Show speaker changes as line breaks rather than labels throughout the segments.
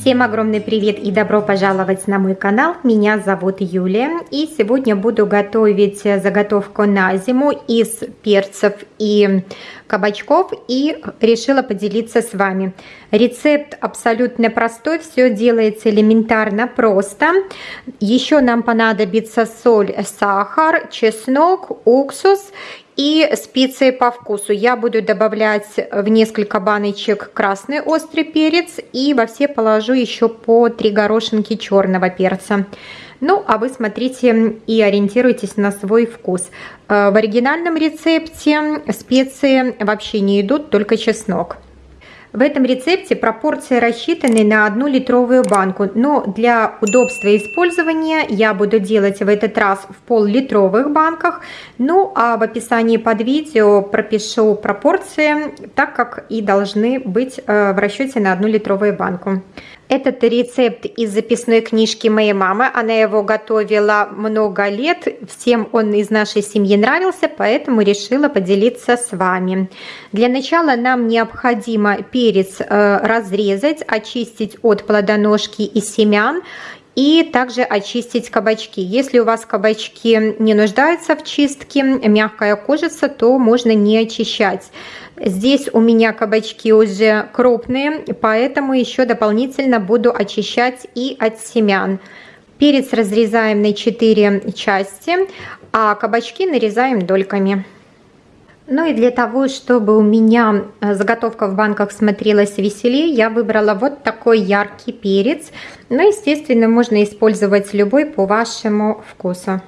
Всем огромный привет и добро пожаловать на мой канал. Меня зовут Юлия и сегодня буду готовить заготовку на зиму из перцев и кабачков и решила поделиться с вами. Рецепт абсолютно простой, все делается элементарно просто. Еще нам понадобится соль, сахар, чеснок, уксус и специи по вкусу. Я буду добавлять в несколько баночек красный острый перец и во все положу еще по 3 горошинки черного перца. Ну, а вы смотрите и ориентируйтесь на свой вкус. Э, в оригинальном рецепте специи вообще не идут, только чеснок. В этом рецепте пропорции рассчитаны на одну литровую банку, но для удобства использования я буду делать в этот раз в пол-литровых банках. Ну а в описании под видео пропишу пропорции, так как и должны быть э, в расчете на одну литровую банку. Этот рецепт из записной книжки моей мамы. Она его готовила много лет. Всем он из нашей семьи нравился, поэтому решила поделиться с вами. Для начала нам необходимо перец э, разрезать, очистить от плодоножки и семян и также очистить кабачки. Если у вас кабачки не нуждаются в чистке, мягкая кожица, то можно не очищать. Здесь у меня кабачки уже крупные, поэтому еще дополнительно буду очищать и от семян. Перец разрезаем на 4 части, а кабачки нарезаем дольками. Ну и для того, чтобы у меня э, заготовка в банках смотрелась веселее, я выбрала вот такой яркий перец. Но, ну, естественно, можно использовать любой по вашему вкусу.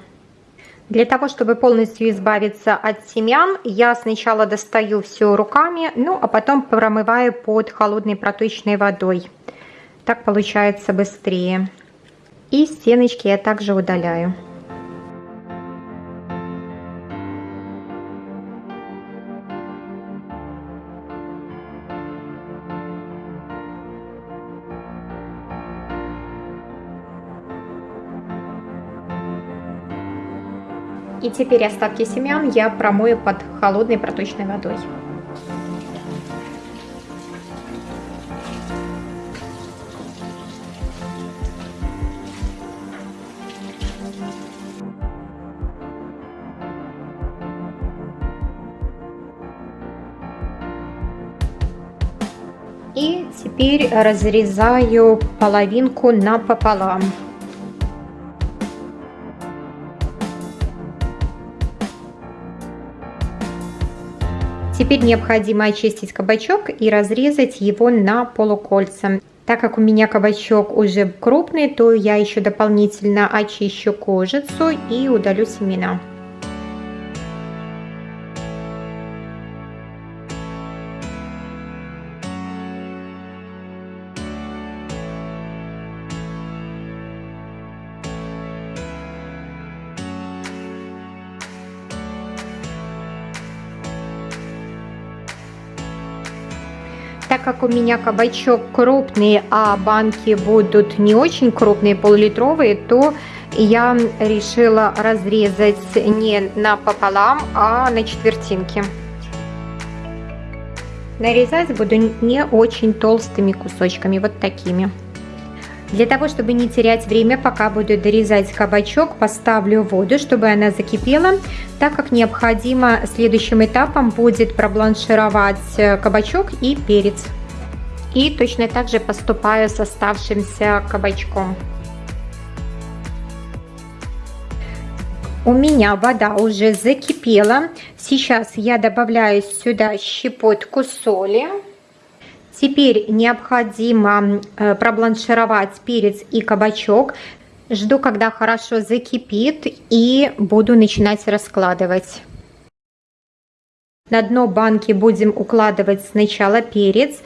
Для того, чтобы полностью избавиться от семян, я сначала достаю все руками, ну а потом промываю под холодной проточной водой. Так получается быстрее. И стеночки я также удаляю. И теперь остатки семян я промою под холодной проточной водой. И теперь разрезаю половинку напополам. Теперь необходимо очистить кабачок и разрезать его на полукольца. Так как у меня кабачок уже крупный, то я еще дополнительно очищу кожицу и удалю семена. Так как у меня кабачок крупный, а банки будут не очень крупные, полулитровые, то я решила разрезать не напополам, а на четвертинки. Нарезать буду не очень толстыми кусочками, вот такими. Для того, чтобы не терять время, пока буду дорезать кабачок, поставлю воду, чтобы она закипела, так как необходимо следующим этапом будет пробланшировать э, кабачок и перец. И точно так же поступаю с оставшимся кабачком. У меня вода уже закипела. Сейчас я добавляю сюда щепотку соли. Теперь необходимо э, пробланшировать перец и кабачок. Жду, когда хорошо закипит и буду начинать раскладывать. На дно банки будем укладывать сначала перец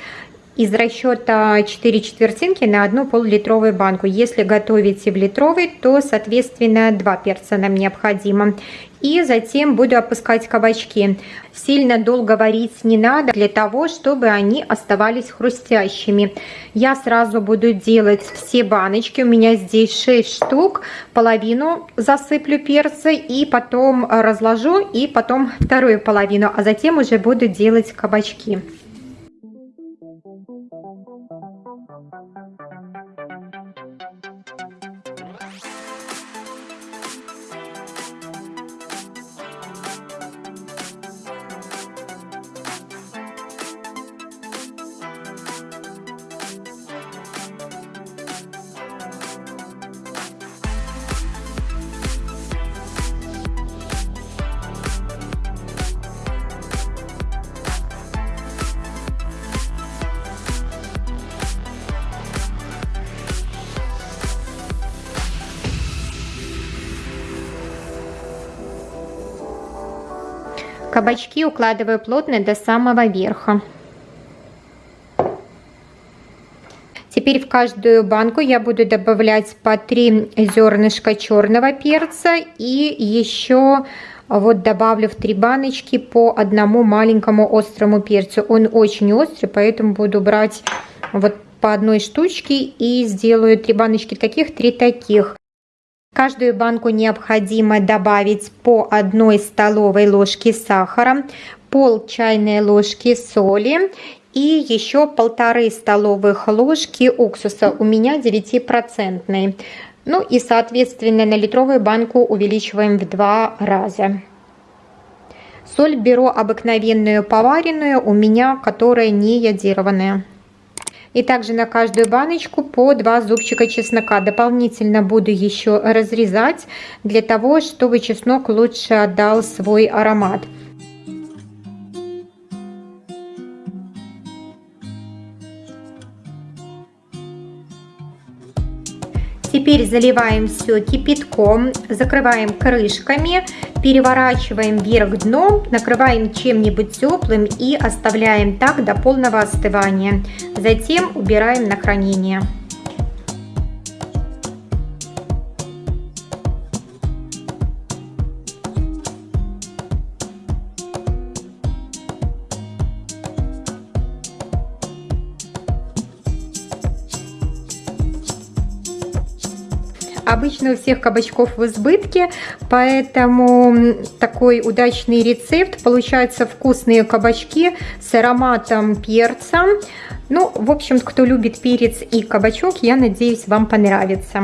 из расчета 4 четвертинки на одну пол-литровую банку. Если готовите в литровой, то, соответственно, 2 перца нам необходимо. И затем буду опускать кабачки. Сильно долго варить не надо, для того, чтобы они оставались хрустящими. Я сразу буду делать все баночки. У меня здесь 6 штук. Половину засыплю перца и потом разложу, и потом вторую половину. А затем уже буду делать кабачки. Кабачки укладываю плотно до самого верха. Теперь в каждую банку я буду добавлять по 3 зернышка черного перца и еще вот добавлю в три баночки по одному маленькому острому перцу. Он очень острый, поэтому буду брать вот по одной штучке и сделаю три баночки таких, три таких. Каждую банку необходимо добавить по одной столовой ложке сахара, пол чайной ложки соли и еще полторы столовых ложки уксуса. У меня 9%. Ну и соответственно на литровую банку увеличиваем в два раза. Соль беру обыкновенную поваренную, у меня которая не йодированная. И также на каждую баночку по 2 зубчика чеснока. Дополнительно буду еще разрезать для того, чтобы чеснок лучше отдал свой аромат. Теперь заливаем все кипятком, закрываем крышками, переворачиваем вверх дном, накрываем чем-нибудь теплым и оставляем так до полного остывания. Затем убираем на хранение. Обычно у всех кабачков в избытке, поэтому такой удачный рецепт. Получаются вкусные кабачки с ароматом перца. Ну, в общем, кто любит перец и кабачок, я надеюсь, вам понравится.